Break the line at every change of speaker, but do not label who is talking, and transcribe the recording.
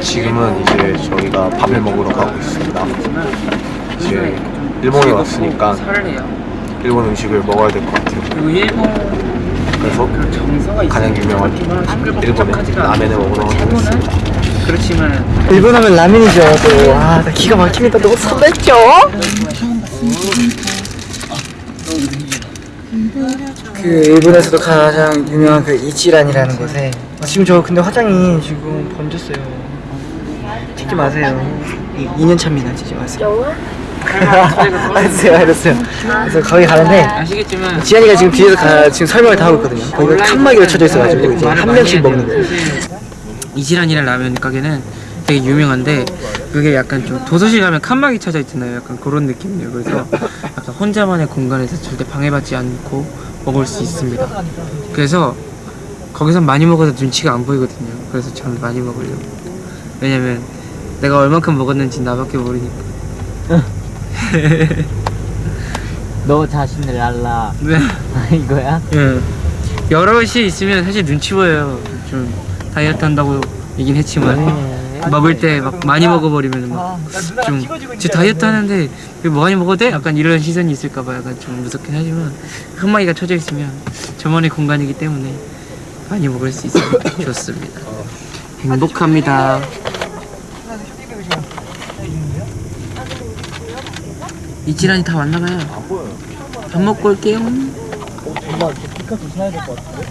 지금은 이제 저희가 밥을 먹으러 가고 있습니다. 이제 일본에 왔으니까. 일본 음식을 먹어야 될 것 같아요. 그래서 가장 유명한 일본의 라멘을 먹으러 가고 있습니다.
그렇지만
일본 하면 라면이죠 또. 아, 나 기가 막힙니다. 너무 설렜죠? 그 일본에서도 가장 유명한 그 이치란이라는 곳에 아, 지금 저 근데 화장이 지금 번졌어요. 찍지 마세요. 2년 차입니다. 찍지 마세요. 알았어요, 알았어요. 그래서 거기 가는데
아시겠지만
지한이가 지금 뒤에서 가, 지금 설명을 다 하고 있거든요. 거기가 칸막이로 쳐져 있어가지고 이제 한 명씩 먹는 거예요.
이지란이라는 라면 가게는 되게 유명한데 그게 약간 좀 도서실 가면 칸막이 쳐져 있잖아요. 약간 그런 느낌이에요. 그래서 약간 혼자만의 공간에서 절대 방해받지 않고 먹을 수 있습니다. 그래서 거기서 많이 먹어도 눈치가 안 보이거든요. 그래서 저는 많이 먹으려고. 왜냐면 내가 얼만큼 먹었는지 나밖에 모르니까.
너 자신을 알라
네.
이거야?
예. 여럿이 있으면 사실 눈치 보여요. 좀 다이어트 한다고 얘긴 했지만 먹을 때 막 많이 먹어버리면 막좀제 다이어트 하는데 왜 많이 먹어도 돼? 약간 이런 시선이 있을까봐 약간 좀 무섭긴 하지만 칸막이가 쳐져 있으면 저만의 공간이기 때문에 많이 먹을 수 있어서 좋습니다. 행복합니다. 이치란이 다 왔나봐요. 밥 먹고 올게요.
엄마, 피카소 사야 될 것 같은데?